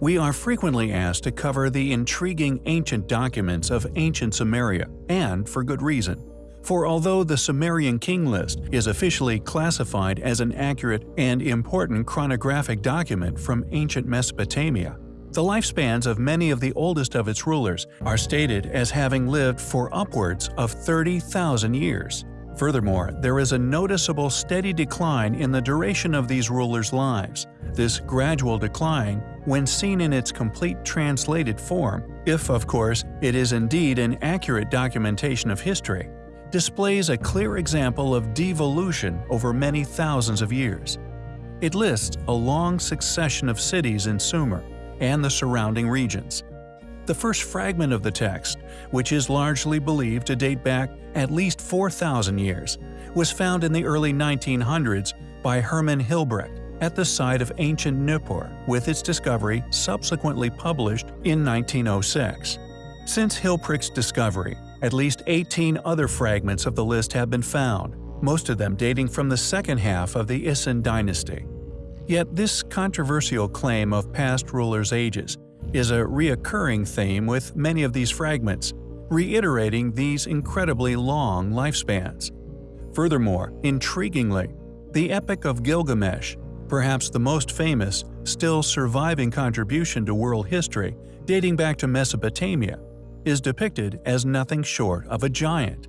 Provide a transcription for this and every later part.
we are frequently asked to cover the intriguing ancient documents of ancient Sumeria, and for good reason. For although the Sumerian king list is officially classified as an accurate and important chronographic document from ancient Mesopotamia, the lifespans of many of the oldest of its rulers are stated as having lived for upwards of 30,000 years. Furthermore, there is a noticeable steady decline in the duration of these rulers' lives. This gradual decline, when seen in its complete translated form, if of course it is indeed an accurate documentation of history, displays a clear example of devolution over many thousands of years. It lists a long succession of cities in Sumer and the surrounding regions. The first fragment of the text, which is largely believed to date back at least 4,000 years, was found in the early 1900s by Hermann Hilprecht at the site of ancient Nippur, with its discovery subsequently published in 1906. Since Hilprecht's discovery, at least 18 other fragments of the list have been found, most of them dating from the second half of the Isin dynasty. Yet this controversial claim of past rulers' ages is a reoccurring theme with many of these fragments, reiterating these incredibly long lifespans. Furthermore, intriguingly, the Epic of Gilgamesh, perhaps the most famous, still surviving contribution to world history dating back to Mesopotamia, is depicted as nothing short of a giant.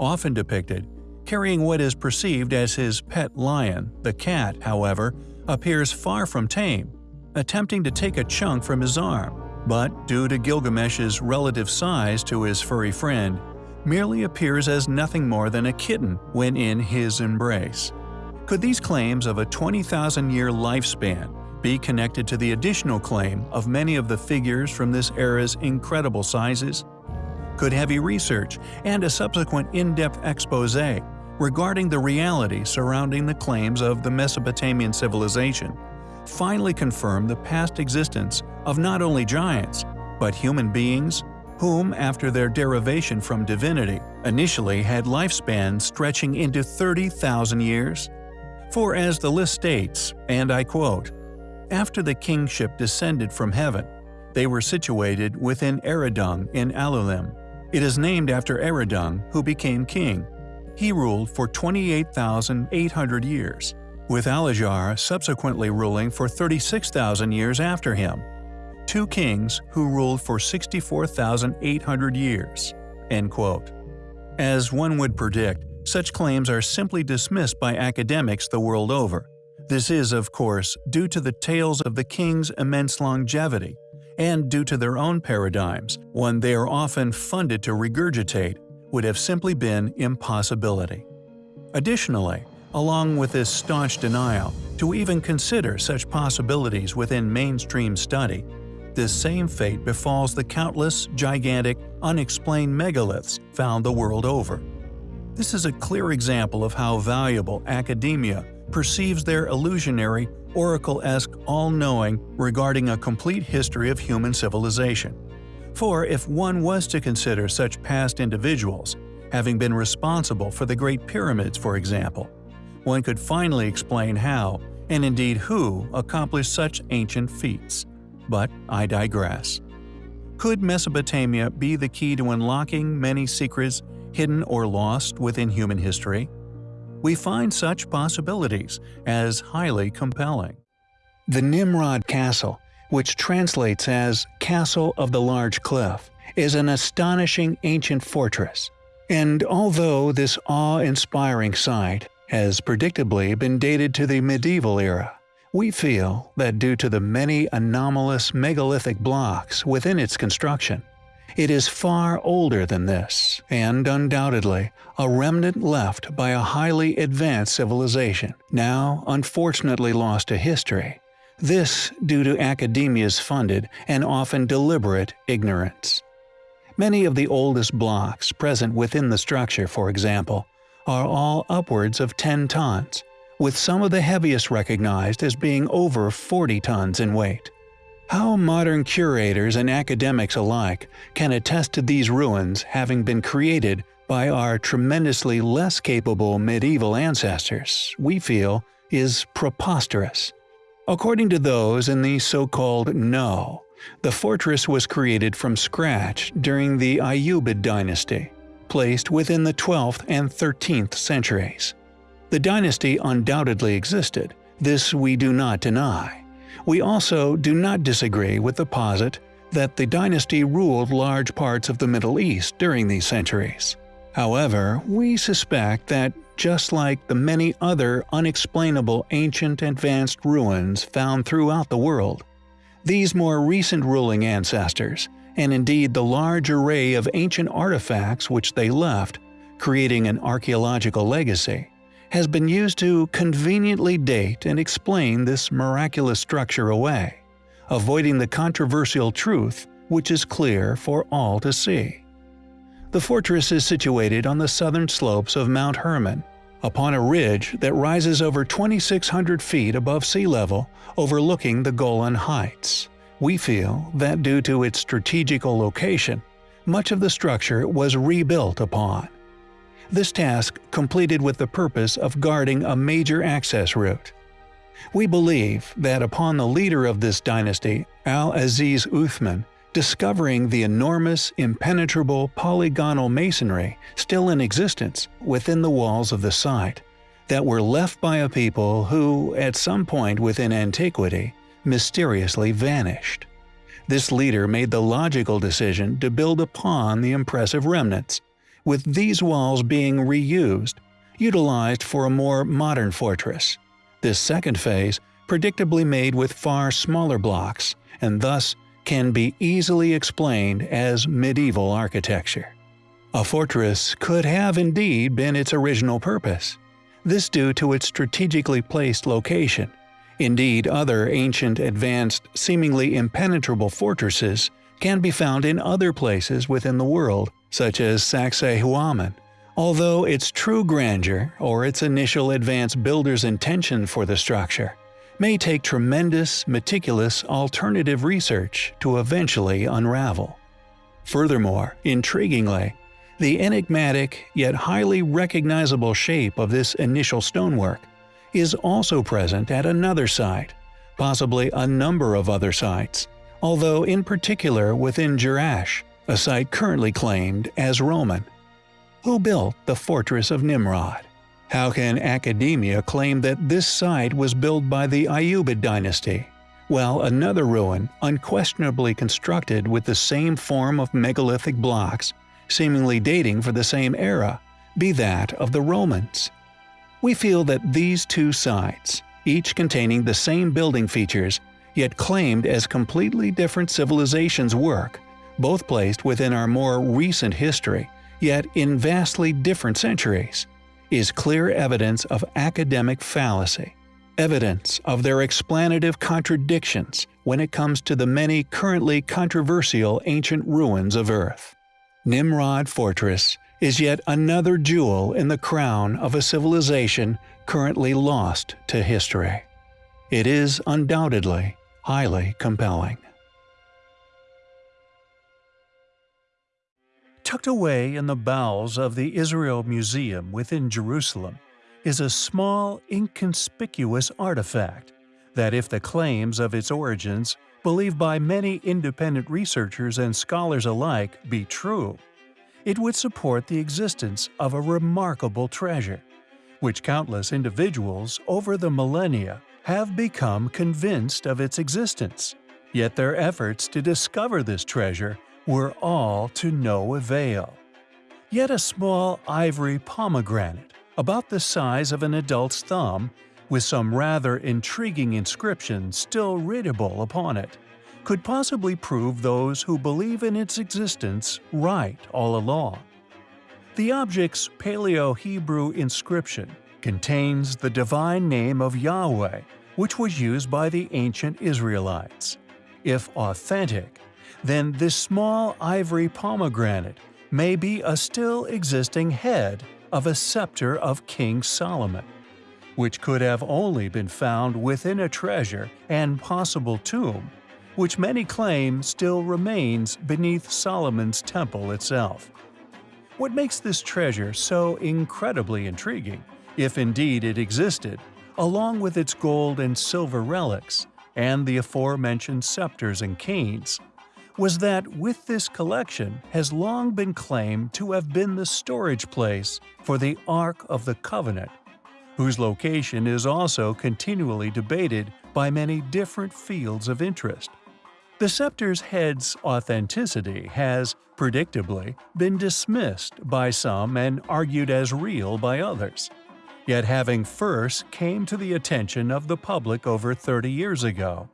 Often depicted, carrying what is perceived as his pet lion, the cat, however, appears far from tame attempting to take a chunk from his arm, but due to Gilgamesh's relative size to his furry friend, merely appears as nothing more than a kitten when in his embrace. Could these claims of a 20,000-year lifespan be connected to the additional claim of many of the figures from this era's incredible sizes? Could heavy research and a subsequent in-depth expose regarding the reality surrounding the claims of the Mesopotamian civilization finally confirm the past existence of not only giants, but human beings whom, after their derivation from divinity, initially had lifespans stretching into 30,000 years? For as the list states, and I quote, After the kingship descended from heaven, they were situated within Eridung in Alulim. It is named after Eridung, who became king. He ruled for 28,800 years with Alajar subsequently ruling for 36,000 years after him. Two kings who ruled for 64,800 years." End quote. As one would predict, such claims are simply dismissed by academics the world over. This is, of course, due to the tales of the king's immense longevity, and due to their own paradigms, one they are often funded to regurgitate, would have simply been impossibility. Additionally, along with this staunch denial to even consider such possibilities within mainstream study, this same fate befalls the countless, gigantic, unexplained megaliths found the world over. This is a clear example of how valuable academia perceives their illusionary, oracle-esque all-knowing regarding a complete history of human civilization. For if one was to consider such past individuals, having been responsible for the Great Pyramids for example, one could finally explain how, and indeed who, accomplished such ancient feats. But I digress. Could Mesopotamia be the key to unlocking many secrets hidden or lost within human history? We find such possibilities as highly compelling. The Nimrod Castle, which translates as Castle of the Large Cliff, is an astonishing ancient fortress. And although this awe-inspiring site has predictably been dated to the medieval era. We feel that due to the many anomalous megalithic blocks within its construction, it is far older than this, and undoubtedly a remnant left by a highly advanced civilization, now unfortunately lost to history. This due to academia's funded and often deliberate ignorance. Many of the oldest blocks present within the structure, for example, are all upwards of 10 tons, with some of the heaviest recognized as being over 40 tons in weight. How modern curators and academics alike can attest to these ruins having been created by our tremendously less capable medieval ancestors, we feel, is preposterous. According to those in the so-called know, the fortress was created from scratch during the Ayyubid dynasty, placed within the 12th and 13th centuries. The dynasty undoubtedly existed, this we do not deny. We also do not disagree with the posit that the dynasty ruled large parts of the Middle East during these centuries. However, we suspect that just like the many other unexplainable ancient advanced ruins found throughout the world, these more recent ruling ancestors, and indeed the large array of ancient artifacts which they left, creating an archaeological legacy, has been used to conveniently date and explain this miraculous structure away, avoiding the controversial truth which is clear for all to see. The fortress is situated on the southern slopes of Mount Hermon, upon a ridge that rises over 2,600 feet above sea level, overlooking the Golan Heights. We feel that due to its strategical location, much of the structure was rebuilt upon. This task completed with the purpose of guarding a major access route. We believe that upon the leader of this dynasty, Al-Aziz Uthman, discovering the enormous, impenetrable polygonal masonry still in existence within the walls of the site, that were left by a people who, at some point within antiquity, mysteriously vanished. This leader made the logical decision to build upon the impressive remnants, with these walls being reused, utilized for a more modern fortress. This second phase predictably made with far smaller blocks, and thus can be easily explained as medieval architecture. A fortress could have indeed been its original purpose, this due to its strategically placed location. Indeed, other ancient, advanced, seemingly impenetrable fortresses can be found in other places within the world, such as Sacsayhuaman, although its true grandeur or its initial advanced builder's intention for the structure may take tremendous, meticulous alternative research to eventually unravel. Furthermore, intriguingly, the enigmatic yet highly recognizable shape of this initial stonework is also present at another site, possibly a number of other sites, although in particular within Jerash, a site currently claimed as Roman. Who built the Fortress of Nimrod? How can academia claim that this site was built by the Ayyubid dynasty, while another ruin, unquestionably constructed with the same form of megalithic blocks, seemingly dating for the same era, be that of the Romans? We feel that these two sites, each containing the same building features, yet claimed as completely different civilizations work, both placed within our more recent history, yet in vastly different centuries, is clear evidence of academic fallacy, evidence of their explanative contradictions when it comes to the many currently controversial ancient ruins of Earth. Nimrod Fortress is yet another jewel in the crown of a civilization currently lost to history. It is undoubtedly highly compelling. Tucked away in the bowels of the Israel Museum within Jerusalem is a small, inconspicuous artifact that if the claims of its origins, believed by many independent researchers and scholars alike, be true, it would support the existence of a remarkable treasure, which countless individuals over the millennia have become convinced of its existence. Yet their efforts to discover this treasure were all to no avail. Yet a small ivory pomegranate, about the size of an adult's thumb, with some rather intriguing inscription still readable upon it, could possibly prove those who believe in its existence right all along. The object's Paleo-Hebrew inscription contains the divine name of Yahweh, which was used by the ancient Israelites. If authentic, then this small ivory pomegranate may be a still existing head of a scepter of King Solomon, which could have only been found within a treasure and possible tomb, which many claim still remains beneath Solomon's temple itself. What makes this treasure so incredibly intriguing, if indeed it existed, along with its gold and silver relics and the aforementioned scepters and canes, was that with this collection has long been claimed to have been the storage place for the Ark of the Covenant, whose location is also continually debated by many different fields of interest. The scepter's head's authenticity has, predictably, been dismissed by some and argued as real by others. Yet having first came to the attention of the public over 30 years ago,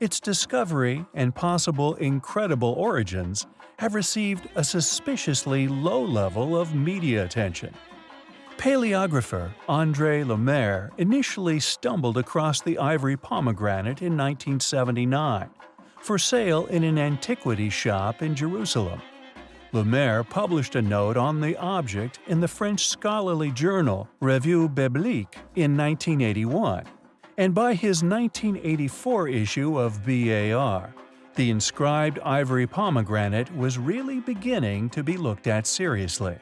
its discovery and possible incredible origins have received a suspiciously low level of media attention. Paleographer André Lemaire initially stumbled across the ivory pomegranate in 1979, for sale in an antiquity shop in Jerusalem. Lemaire published a note on the object in the French scholarly journal Revue Biblique in 1981, and by his 1984 issue of BAR, the inscribed ivory pomegranate was really beginning to be looked at seriously.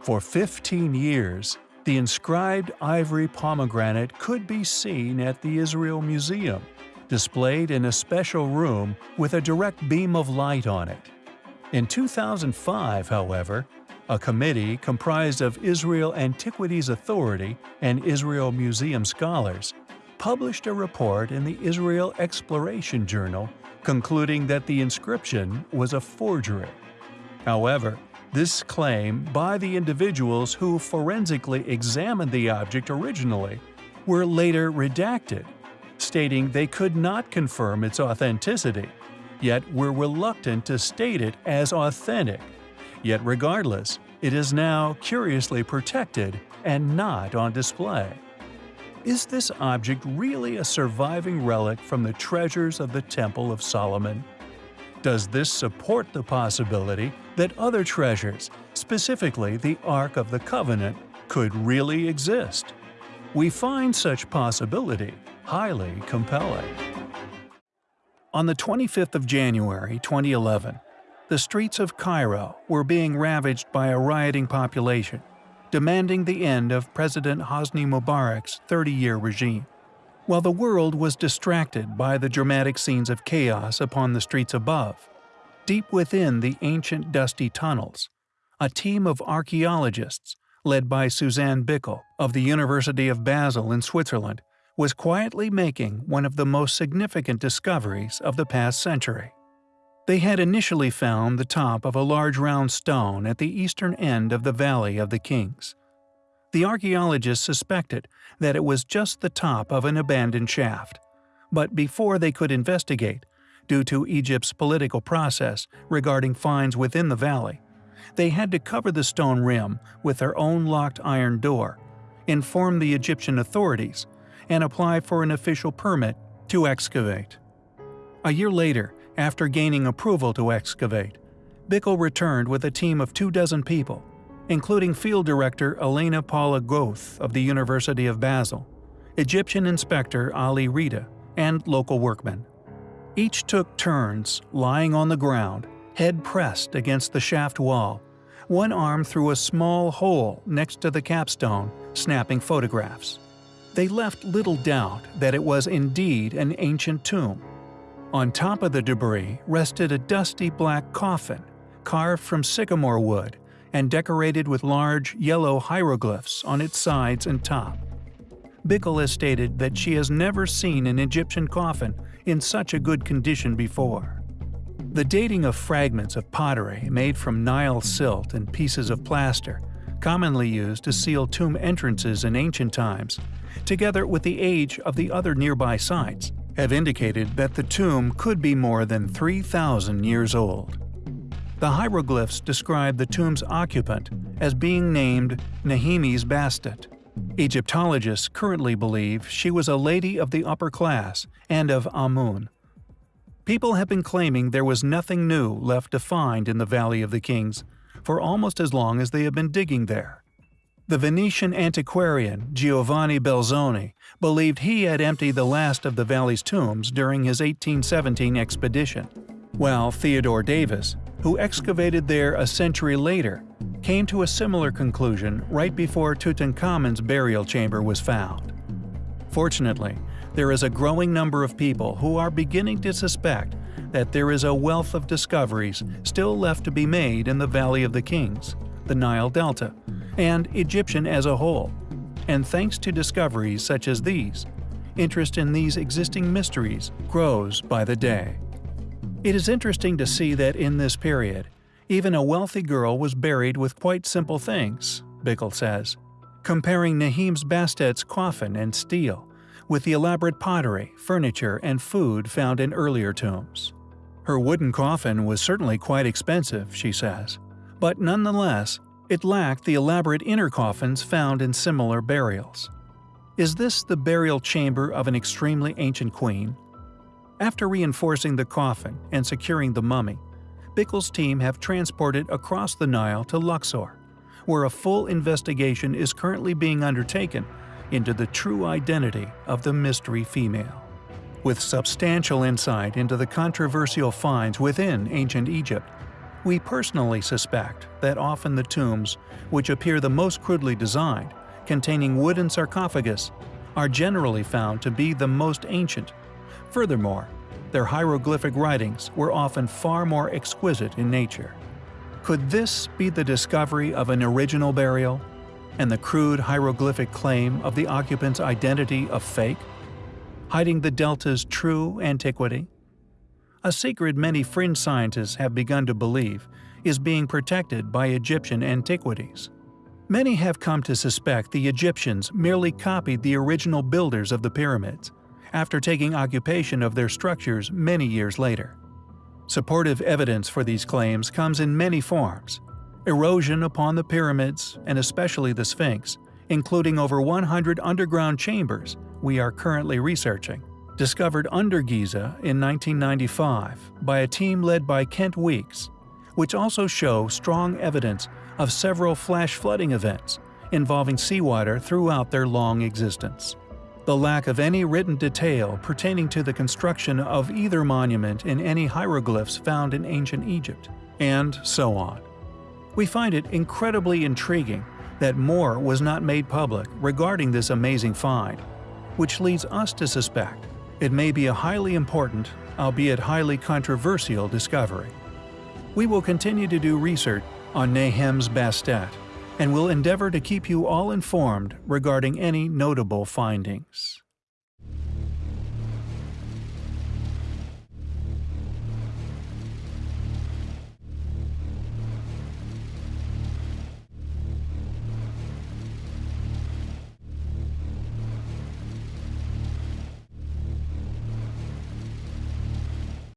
For 15 years, the inscribed ivory pomegranate could be seen at the Israel Museum, displayed in a special room with a direct beam of light on it. In 2005, however, a committee comprised of Israel Antiquities Authority and Israel Museum scholars published a report in the Israel Exploration Journal concluding that the inscription was a forgery. However, this claim by the individuals who forensically examined the object originally were later redacted, stating they could not confirm its authenticity, yet were reluctant to state it as authentic. Yet regardless, it is now curiously protected and not on display. Is this object really a surviving relic from the treasures of the Temple of Solomon? Does this support the possibility that other treasures, specifically the Ark of the Covenant, could really exist? We find such possibility highly compelling. On the 25th of January 2011, the streets of Cairo were being ravaged by a rioting population demanding the end of President Hosni Mubarak's 30-year regime. While the world was distracted by the dramatic scenes of chaos upon the streets above, deep within the ancient dusty tunnels, a team of archaeologists, led by Suzanne Bickel of the University of Basel in Switzerland, was quietly making one of the most significant discoveries of the past century. They had initially found the top of a large round stone at the eastern end of the Valley of the Kings. The archaeologists suspected that it was just the top of an abandoned shaft, but before they could investigate, due to Egypt's political process regarding finds within the valley, they had to cover the stone rim with their own locked iron door, inform the Egyptian authorities, and apply for an official permit to excavate. A year later, after gaining approval to excavate, Bickel returned with a team of two dozen people, including Field Director Elena Paula Goth of the University of Basel, Egyptian Inspector Ali Rita, and local workmen. Each took turns lying on the ground, head pressed against the shaft wall, one arm through a small hole next to the capstone, snapping photographs. They left little doubt that it was indeed an ancient tomb, on top of the debris rested a dusty black coffin, carved from sycamore wood and decorated with large yellow hieroglyphs on its sides and top. Bickel has stated that she has never seen an Egyptian coffin in such a good condition before. The dating of fragments of pottery made from Nile silt and pieces of plaster, commonly used to seal tomb entrances in ancient times, together with the age of the other nearby sites, have indicated that the tomb could be more than 3,000 years old. The hieroglyphs describe the tomb's occupant as being named Nehmes Bastet. Egyptologists currently believe she was a lady of the upper class and of Amun. People have been claiming there was nothing new left to find in the Valley of the Kings for almost as long as they have been digging there. The Venetian antiquarian Giovanni Belzoni believed he had emptied the last of the valley's tombs during his 1817 expedition, while Theodore Davis, who excavated there a century later, came to a similar conclusion right before Tutankhamun's burial chamber was found. Fortunately, there is a growing number of people who are beginning to suspect that there is a wealth of discoveries still left to be made in the Valley of the Kings, the Nile Delta, and Egyptian as a whole. And thanks to discoveries such as these, interest in these existing mysteries grows by the day. It is interesting to see that in this period, even a wealthy girl was buried with quite simple things, Bickel says, comparing Nehmes Bastet's coffin and stele with the elaborate pottery, furniture, and food found in earlier tombs. Her wooden coffin was certainly quite expensive, she says, but nonetheless, it lacked the elaborate inner coffins found in similar burials. Is this the burial chamber of an extremely ancient queen? After reinforcing the coffin and securing the mummy, Bickel's team have transported across the Nile to Luxor, where a full investigation is currently being undertaken into the true identity of the mystery female. With substantial insight into the controversial finds within ancient Egypt, we personally suspect that often the tombs, which appear the most crudely designed, containing wooden sarcophagus, are generally found to be the most ancient Furthermore, their hieroglyphic writings were often far more exquisite in nature. Could this be the discovery of an original burial, and the crude hieroglyphic claim of the occupant's identity a fake, hiding the delta's true antiquity? A secret many fringe scientists have begun to believe is being protected by Egyptian antiquities. Many have come to suspect the Egyptians merely copied the original builders of the pyramids, after taking occupation of their structures many years later. Supportive evidence for these claims comes in many forms. Erosion upon the pyramids, and especially the Sphinx, including over 100 underground chambers we are currently researching, discovered under Giza in 1995 by a team led by Kent Weeks, which also show strong evidence of several flash flooding events involving seawater throughout their long existence the lack of any written detail pertaining to the construction of either monument in any hieroglyphs found in ancient Egypt, and so on. We find it incredibly intriguing that more was not made public regarding this amazing find, which leads us to suspect it may be a highly important, albeit highly controversial discovery. We will continue to do research on Nehmes Bastet and will endeavor to keep you all informed regarding any notable findings.